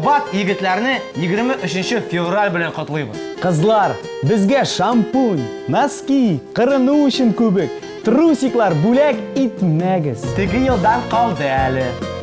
Кабат егетләрне 23 февраль белән котлыйбыз. Кызлар, безгә шампунь, носки, кырыну өчен күбек, трусиклар бүләк итмәгез. Теге елдан калды әле.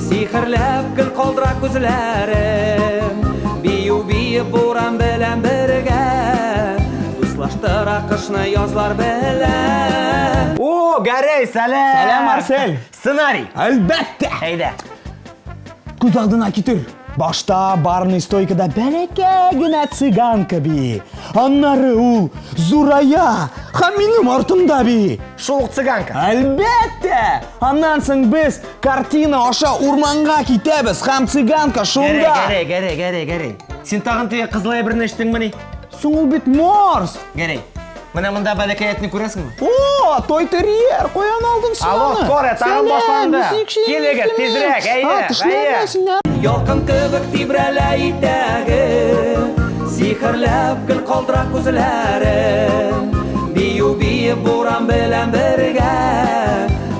Сихерләп гел калдыра күзләрем Бию биеп буран белән бергә Дуслаштыра кышны язлар белән О, Гәрәй, сәлам! Сәлам, Арсель! Сценарий! Әлбәттә! Әйдә! Күз алдына китер. Башта барный стойкада бәләкә генә цыган кеби. Аннары ул зурая һәм минем артымда би. Шул ук цыганка. Әлбәттә! Аннан соң без Картина аша урманга китәбез һәм цыганка шунда. Гәрәй, гәрәй, гәрәй, гәрәй. Син тагын теге кызыл әйберне эчтеңмени? Соң ул бит морс. Гәрәй, Менә монда бәләкәй әтне күрәсеңме? О, той терьер, куян алдын саны. Алло, кора, тагын башланды. Килегез, тизрәк, әйе, әйе. Ялкын кебек тибрәлә итәге, сихерләп гел калдыра күзләре. Бию биеп буран белән бергә,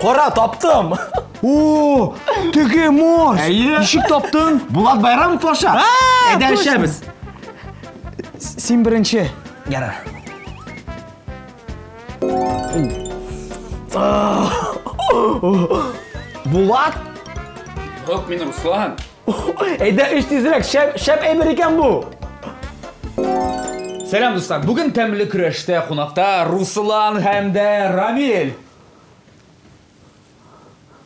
Кара, таптым! О, теге мос! Әйе. Ничек таптың? Булат Байрамов аша. Әйдә точно. эчәбез. Син беренче. Ярар. Булат? Юк, мин Руслан. Әйдә, эш тизрәк, шәп, шәп әйбер икән бу. Сәлам, дуслар. Бүген тәмле көрәштә кунакта Руслан һәм дә Рамиль.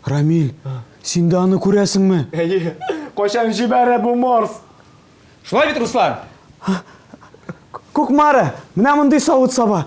Рамиль, син дә аны күрәсеңме? Әйе. Кайчан җибәрә бу Морс? Шулай бит, Руслан? Кукмара, менә мондый савыт саба.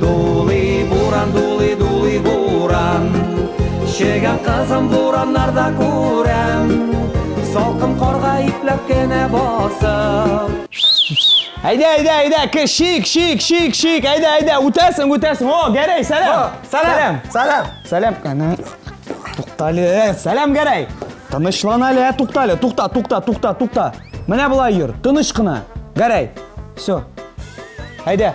Дулый буран, дулый, дулый буран Чегә кызым бураннарда күрәм Салкын карга ипләп кенә басып Әйдә, әйдә, әйдә, ки, шик, шик, шик, шик, әйдә, әйдә, үтәсең, үтәсең. О, Гәрәй, сәлам. Сәлам. Сәлам. Сәлам. Әнә. Туктале, сәлам Гәрәй. Тынычлан әле, туктале. Тукта, тукта, тукта, тукта. Менә болай йөр. Тыныч кына. Гәрәй. Все. Әйдә.